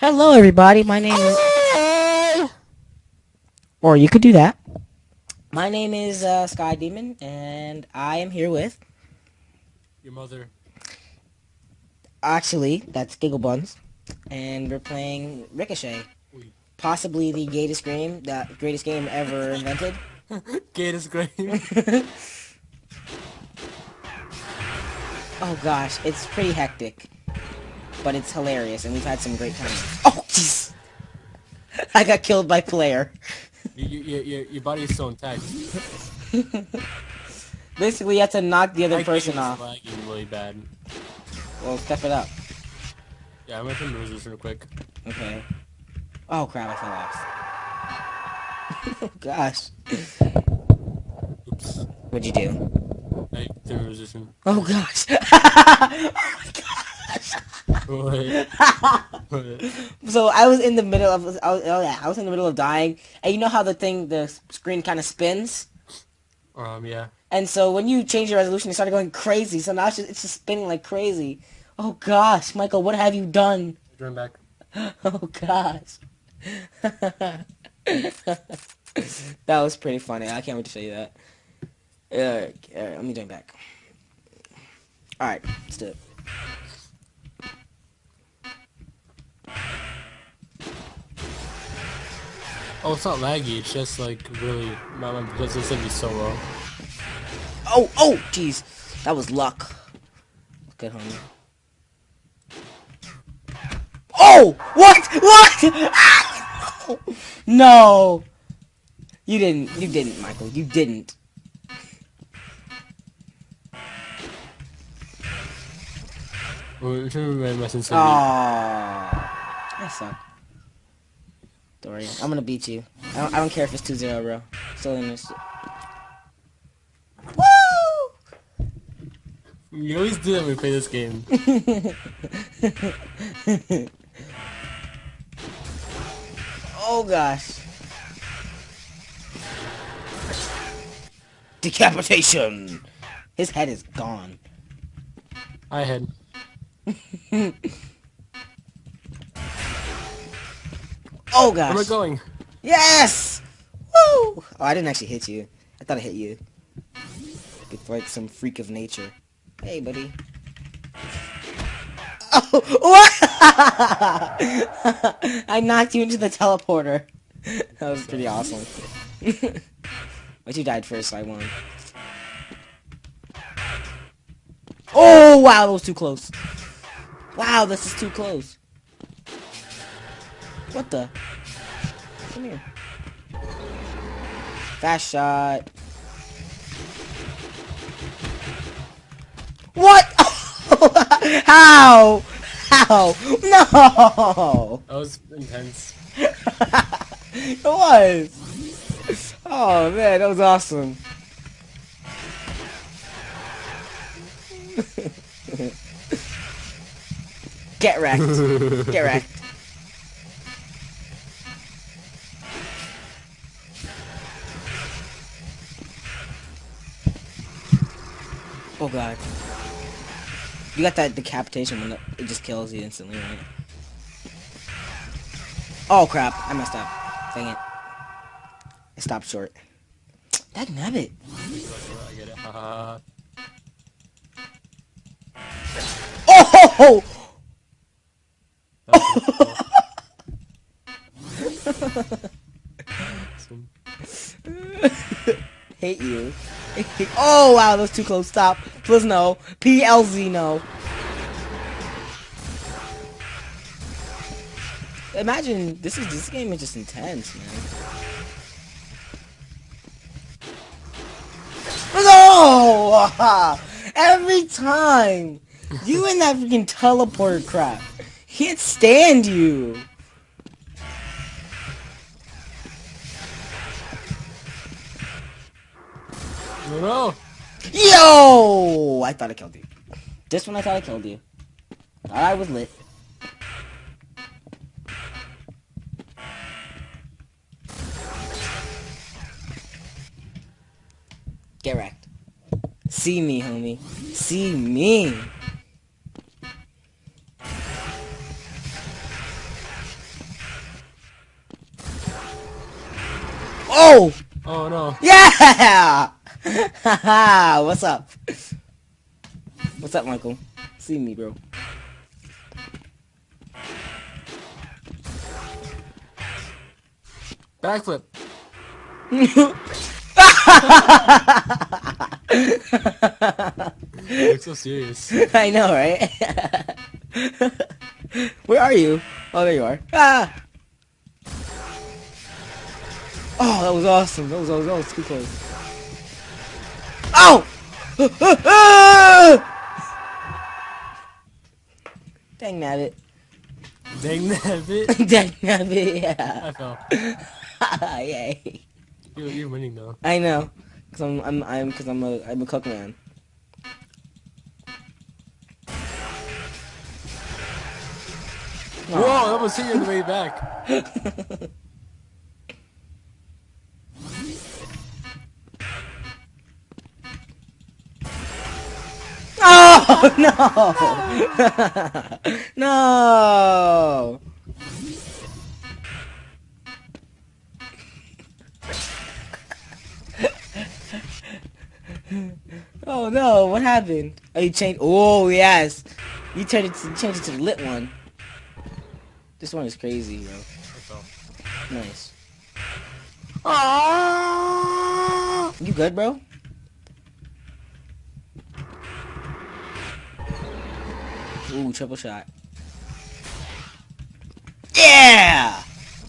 Hello, everybody. My name is. Or you could do that. My name is uh, Sky Demon, and I am here with. Your mother. Actually, that's Giggle Buns, and we're playing Ricochet. Oui. Possibly the greatest game, the greatest game ever invented. Gators great. Oh gosh, it's pretty hectic, but it's hilarious, and we've had some great times. Oh jeez, I got killed by player. you, you, you, your body is so intact. Basically, you have to knock the other My person off. lagging really bad. Well, step it up. Yeah, I'm gonna turn the resolution real quick. Okay. Oh crap, I fell off. oh gosh. Oops. What'd you do? I turned the resolution. Oh gosh. Oh, Wait. Wait. so I was in the middle of I was, oh yeah, I was in the middle of dying, and you know how the thing the screen kind of spins, Um, yeah. and so when you change your resolution, it started going crazy. So now it's just, it's just spinning like crazy. Oh gosh, Michael, what have you done? Turn back. Oh gosh. that was pretty funny. I can't wait to show you that. Alright, alright, let me join back. Alright, let's do it. Oh, it's not laggy. It's just like really. My, my resolution gonna be so low. Oh, oh, jeez. That was luck. Good, homie. Oh! What? What? Ah, no! You didn't. You didn't, Michael. You didn't. Wait, turn my, my sensitivity. That sucked. Don't worry. I'm gonna beat you. I don't, I don't care if it's 2-0, bro. Still in this. Woo! You always do that when we play this game. oh gosh. Decapitation! His head is gone. I had. Oh Where am I going? Yes! Woo! Oh, I didn't actually hit you. I thought I hit you. It's like some freak of nature. Hey, buddy. Oh, what? I knocked you into the teleporter. That was pretty awesome. but you died first, so I won. Oh, wow, that was too close. Wow, this is too close. What the? Come here. Fast shot. What? How? How? No! That was intense. it was. Oh man, that was awesome. Get wrecked. Get wrecked. Oh god. You got that decapitation when it just kills you instantly, right? Oh crap, I messed up. Dang it. I stopped short. That nabbit. I get it. Oh wow, that was too close. Stop. Please no. PLZ no. Imagine this is this game is just intense, man. No! Oh, every time! You and that freaking teleporter crap. Can't stand you. Yo! I thought I killed you. This one I thought I killed you. I was lit. Get wrecked. See me, homie. See me. Oh! Oh no. Yeah! Haha, what's up? What's up, Michael? See me, bro. Backflip. You look so serious. I know, right? Where are you? Oh, there you are. Ah! Oh, that was awesome. That was, that was, that was too close. Oh! Dang that nabbit. Dang that bit. Dang that nabbit, yeah. I fell. Yay. You're, you're winning though. I know. Cause I'm, I'm, I'm, cause I'm a, I'm a cook man. Whoa, that was hit you on the way back. Oh no! no! oh no! What happened? Oh, you changed. Oh yes, you turned it. To, changed it to the lit one. This one is crazy, bro. Nice. Ah! You good, bro? Ooh, triple shot. Yeah!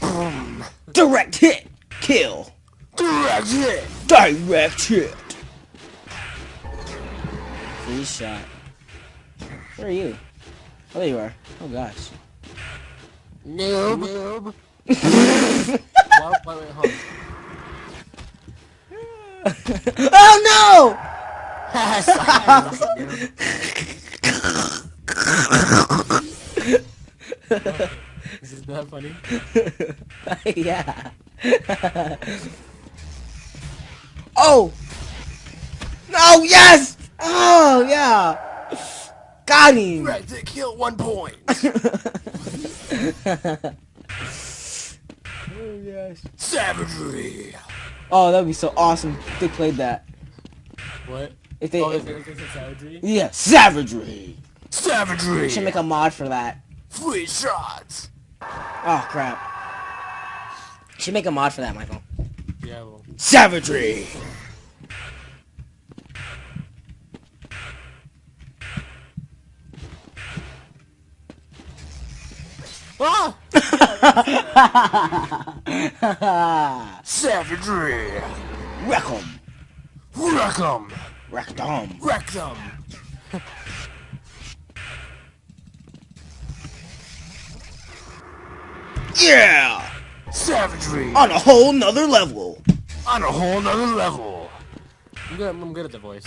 Boom. Direct hit! Kill! Direct hit. Direct hit! Free shot. Where are you? Oh, there you are. Oh, gosh. Noob. Noob. why, why, wait, oh, Is this not funny? no! yeah. oh! No, yes! Oh, yeah! Got him! Direct hit kill one point. Oh, yes. Savagery. Oh, that would be so awesome if they played that. What? If they, Oh, if- is it savagery? yeah, savagery. Savagery. Should make a mod for that. Free shots. Oh crap. Should make a mod for that, Michael. Yeah, well. Savagery. Ah! Savagery. Wreck 'em. Wreck 'em. Wreck them. Wreck them. Yeah! Savagery. On a whole nother level. On a whole nother level. I'm good. I'm good at the voice.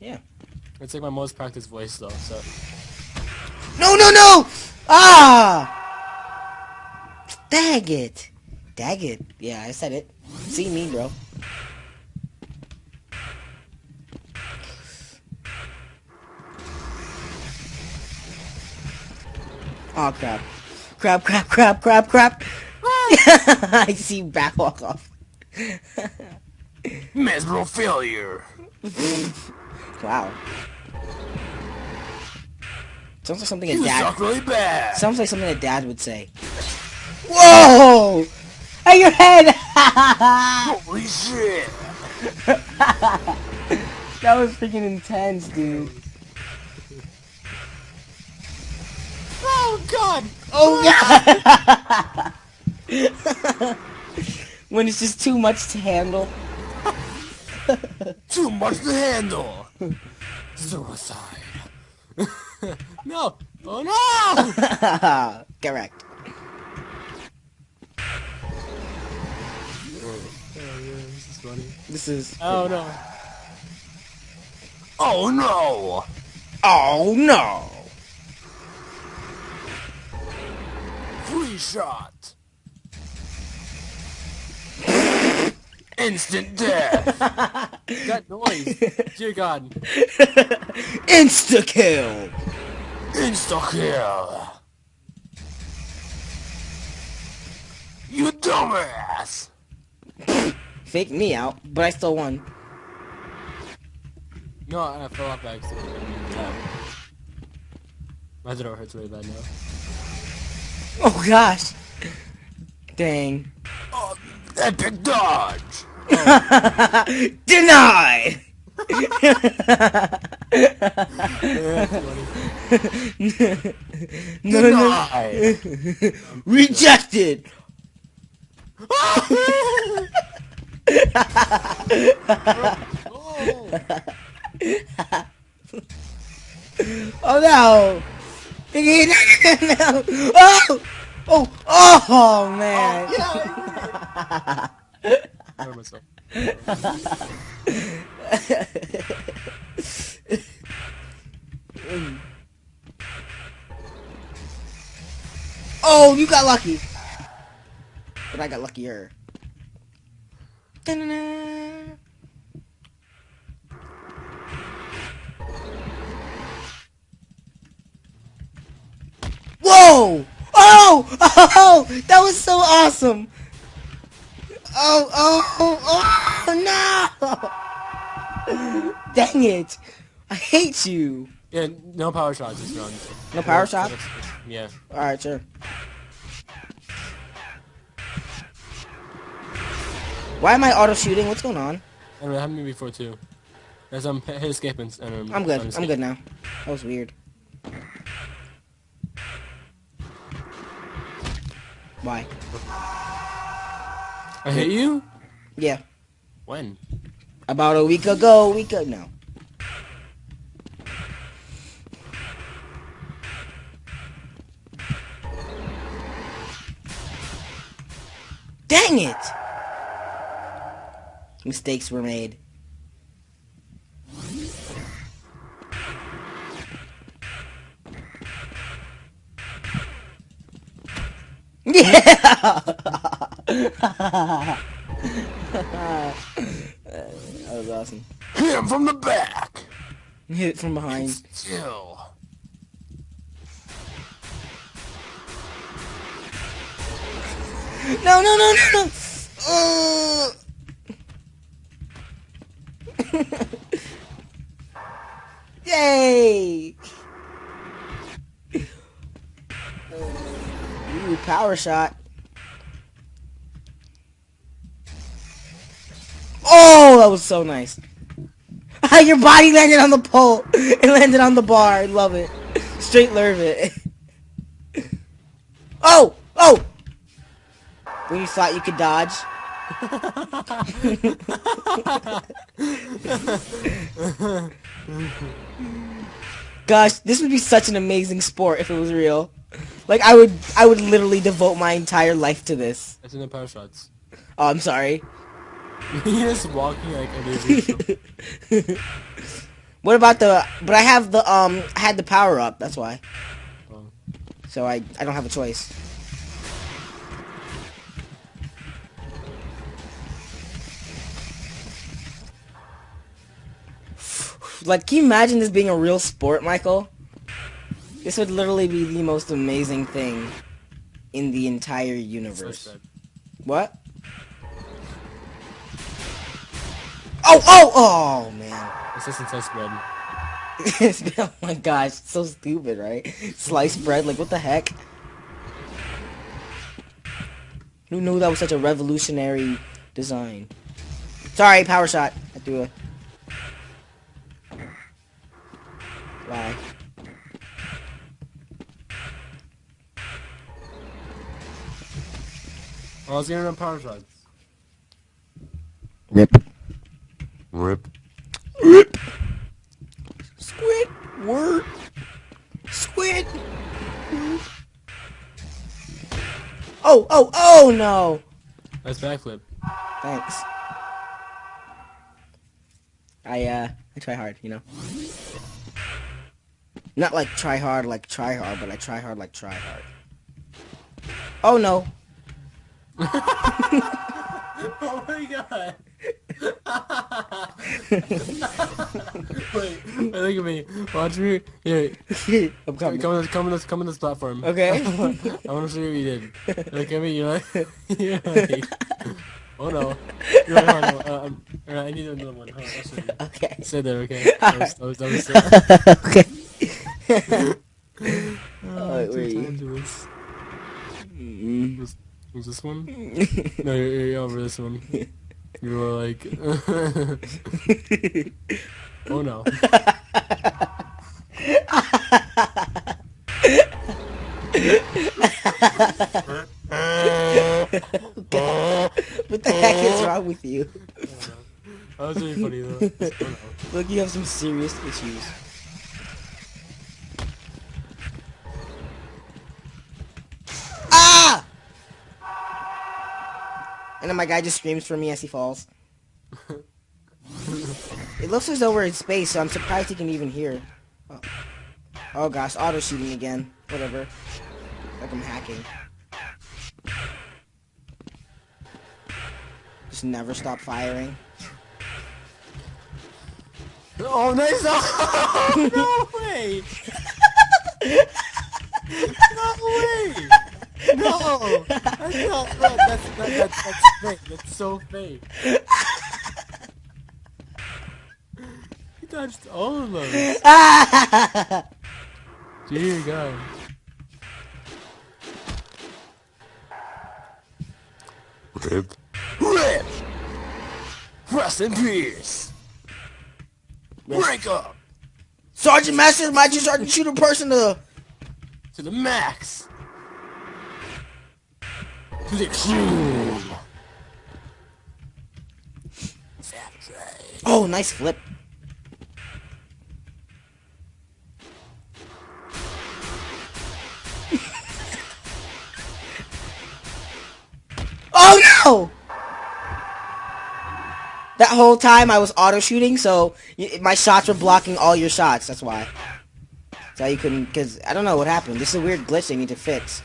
Yeah. It's like my most practiced voice though. So No, no, no! Ah! Dag it. Dag it. Yeah, I said it. See me, bro. Oh, crap. Crap, crap, crap, crap, crap. I see you back walk off. miserable failure. Wow. Sounds like something a dad. suck really bad. Sounds like something a dad would say. Whoa! Hey, your head! Holy shit. that was freaking intense, dude. Oh god. Oh god! when it's just too much to handle. Too much to handle. Suicide. no. Oh no. Correct. Oh, this is funny. This is. Oh no. Oh no. Oh no! Shot. Instant death. that noise. Dear God. Insta kill! Insta kill. You dumbass. faked me out, but I still won. No, I fell off by accident. Yeah. My throat hurts really bad now. Oh gosh. Dang. Oh, epic dodge! Deny! no, no. Rejected! Oh. Oh no! No. Oh! Oh! Oh man! Oh, you got lucky. But I got luckier. Oh! Oh! That was so awesome! Oh, oh, oh, no! Dang it! I hate you! Yeah, no power shots this round. No power shots? Yeah. Alright, sure. Why am I auto shooting? What's going on? I mean, it happened to me before too. As I'm hit and um, I'm good. I'm good now. That was weird. Why? I hit you? Yeah. When? About a week ago, week ago, no. Dang it! Mistakes were made. Yeah! that was awesome. Hit him from the back! Hit it from behind. Still. No, no, no, no, no! Uh. Yay! Power shot. Oh, that was so nice. Your body landed on the pole. It landed on the bar. I love it. Straight lerve it. Oh! Oh! When you thought you could dodge. Gosh, this would be such an amazing sport if it was real. Like I would I would literally devote my entire life to this. That's in the power shots. Oh, I'm sorry. You're just walking like a what about the but I have the um I had the power up, that's why. Oh. So I I don't have a choice. Like, can you imagine this being a real sport, Michael? This would literally be the most amazing thing in the entire universe. What? Oh, oh, oh, man. that. Assistant sliced bread. Oh my gosh, so stupid, right? Sliced bread, like what the heck? Who knew that was such a revolutionary design? Sorry, power shot. I threw a. Lie. Oh, I was getting on power shots. Rip. Rip. Rip. Squid. Word. Squid. Oh, oh, oh no. That's backflip. Thanks. I uh I try hard, you know. Not like try hard like try hard, but I try hard like try hard. Oh no. Oh my god. wait, wait, look at me. Watch me. Here, I'm come, coming. come on this, come on this, come on this platform. Okay. I want to see what you did. Look at me. You're like, you're like, Oh no. You're right, hold on, uh, um, alright, I need another one. Hold on, I'll show you. Okay. Stay there, okay? Was, was, was, okay. uh, wait, two where are you? times it was, Mm. was, was this one? No, you're, you're over this one. You were like, oh no. What the heck is wrong with you? That was really funny though. Look, you have some serious issues. And then my guy just screams for me as he falls. it looks as though we're in space, so I'm surprised he can even hear. Oh, oh gosh, auto shooting again. Whatever. Like I'm hacking. Just never stop firing. Oh, nice! Oh, no way! no way! No! That's not that. That's that, that's that's fake. That's so fake. He dodged all of those. Dear God. Rip. Rip! Rest in peace! Break up! Sergeant Master, might you start to shoot a person to To the max! Oh, nice flip. oh no! That whole time I was auto shooting, so my shots were blocking all your shots. That's why. That's why you couldn't. Because I don't know what happened. This is a weird glitch they need to fix,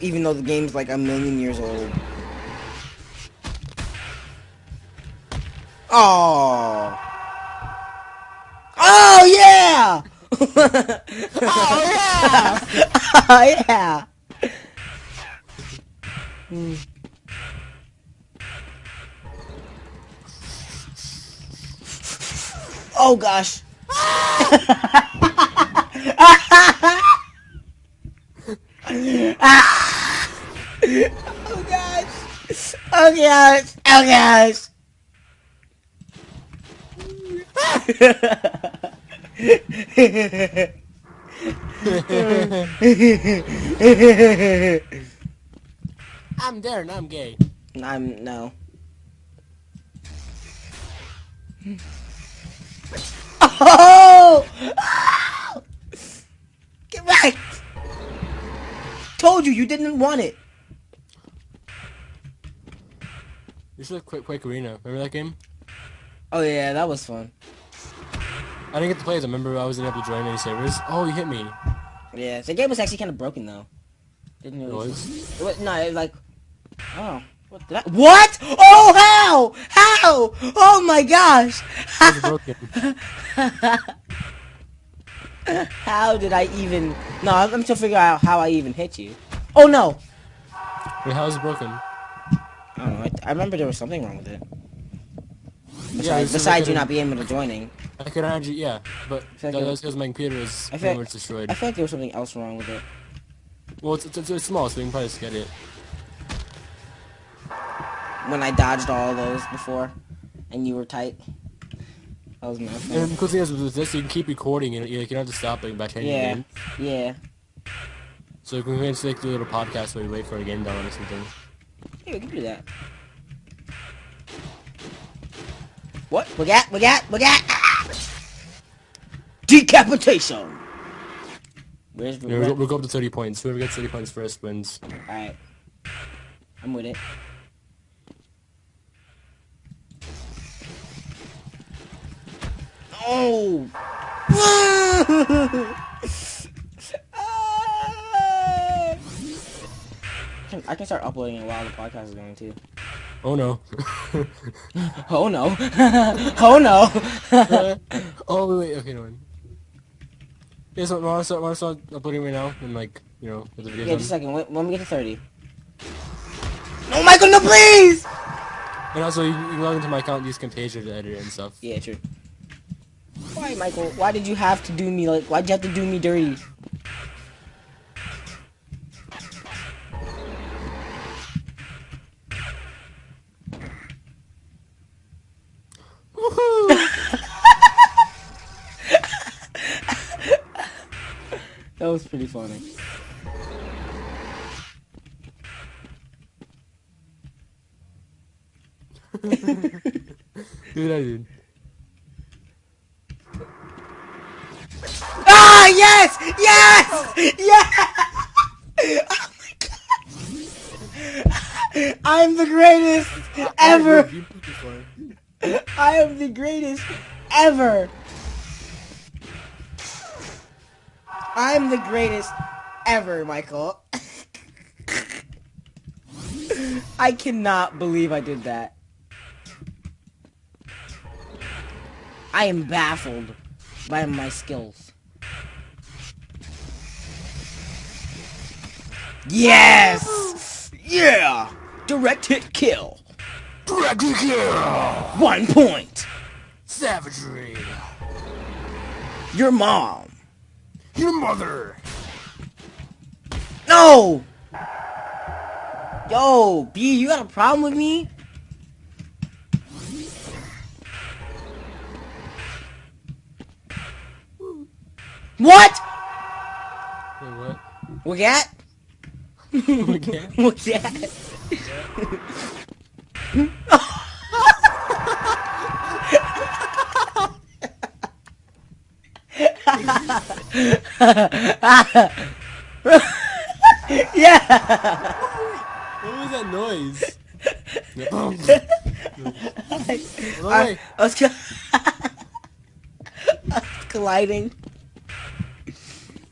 even though the game's like a million years old. Oh. Oh yeah! oh yeah! oh yeah! Hmm. Oh gosh! oh gosh! Oh gosh! Oh gosh! I'm there and I'm gay. I'm no. Oh! Told you you didn't want it. You should have Quake, Quake Arena. Remember that game? Oh yeah, that was fun. I didn't get to play it. I remember I wasn't able to join any servers. Oh, you hit me. Yeah, the game was actually kind of broken though. Didn't It really. was. It was no, it was like. Oh. What did I? What? Oh how? How? Oh my gosh! It was broken. How did I even? No, I'm, I'm still figuring out how I even hit you. Oh no! Wait, how is it broken? I don't know. I, I remember there was something wrong with it. Yeah, Besides, it's besides you not being able to joining, I could actually, yeah, but like that, it- that's because my computer is I feel pretty like- much destroyed. I feel like there was something else wrong with it. Well, it's, it's, it's small, so we can probably just get it. When I dodged all those before, and you were tight. That was my And fault. the cool thing is with this, you can keep recording, and you, like, you don't have to stop it by changing Yeah, the game. yeah. So you can just like do a little podcast where we wait for a game down or something. Yeah, we can do that. What? We got? We got? We got? Ah! Decapitation. Where's the? Yeah, we'll, go- we'll go up to 30 points. Whoever gets 30 points first wins. All right. I'm with it. Oh! can- I can start uploading it while the podcast is going too. Oh no. Oh no! oh no! oh wait, wait, okay, no one. Yeah, so wanna start, wanna start uploading right now and like, you know, with the videos yeah, just a second. When, when we get to thirty. No, Michael, no, please! And also, you, you log into my account and use Camtasia to edit it and stuff. Yeah, true. Why, Michael? Why did you have to do me like? Why'd you have to do me dirty? That was pretty funny. Dude, I did. Ah, yes! Yes! Yes! Oh my god! I'm the greatest ever! You put this one. I am the greatest ever! I'm the greatest ever, Michael. I cannot believe I did that. I am baffled by my skills. Yes! Yeah! Direct hit kill. Dragon kill! One point. Savagery! Your mom. Your mother! No! Yo, B, you got a problem with me? What? Wait, what? What that? Okay. What that? yeah. What was that noise? I. I was, I was colliding.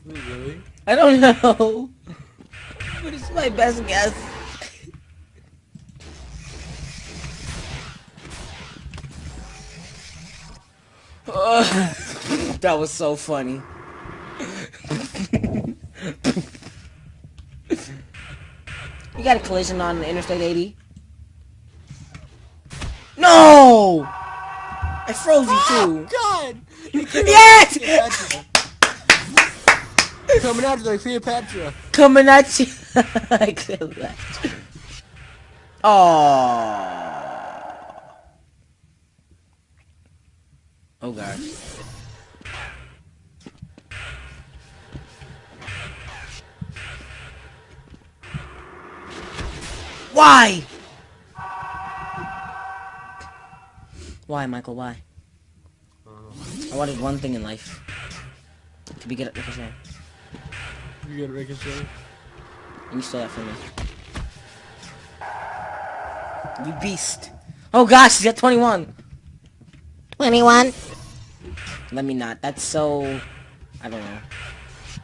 Wait, really? I don't know. But it's my best guess. Ugh. that was so funny. you got a collision on Interstate 80? No! I froze you oh, too. God! Yes! Coming out like Cleopatra. Coming at you. I killed that. Oh god. Why? Why, Michael? Why? I wanted one thing in life. To be good at ricochet. You got ricochet. And you stole that from me. You beast. Oh gosh, he's got 21. 21. Let me not. That's so... I don't know.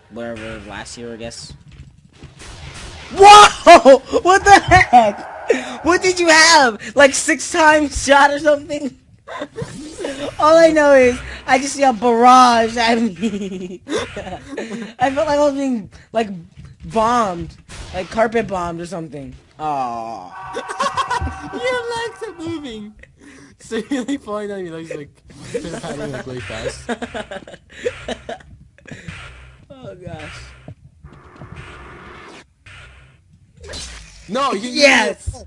Whatever, last year, I guess. Whoa! What the heck? What did you have? Like six times shot or something? All I know is I just see a barrage at me. I felt like I was being like bombed, like carpet bombed or something. Oh. Your legs are moving. So you're like falling down your legs like pattern like really fast. oh gosh. No, you Yes.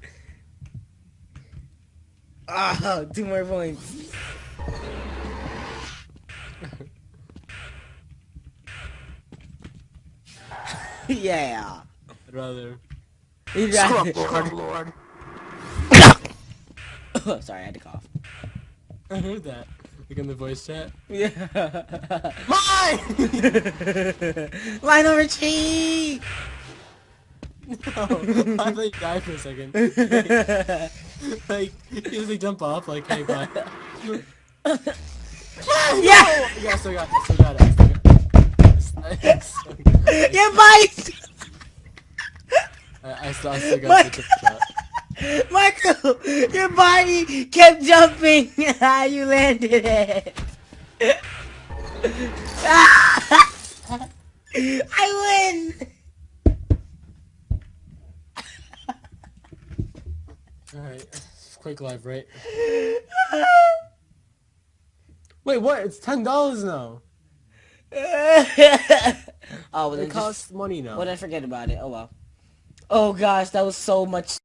Ah, two more points. yeah. I'd rather. You'd Scrub rather- Lord. Sorry, I had to cough. I heard that. Like in the voice chat. Yeah. Mine! Line over cheat. no, I thought you died for a second. like, you just like jump off, like, hey, bye. Yeah. Yeah, I still got it, I still got it. I still got it. I still got it. Your bite. I, I still, I still got What? the trick shot. Michael, your body kept jumping. How you landed it. I win. Alright. Quick live, right? Wait, what? It's ten dollars now. oh, well, It just, costs money now. well, then forget about it. Oh well. Oh gosh, that was so much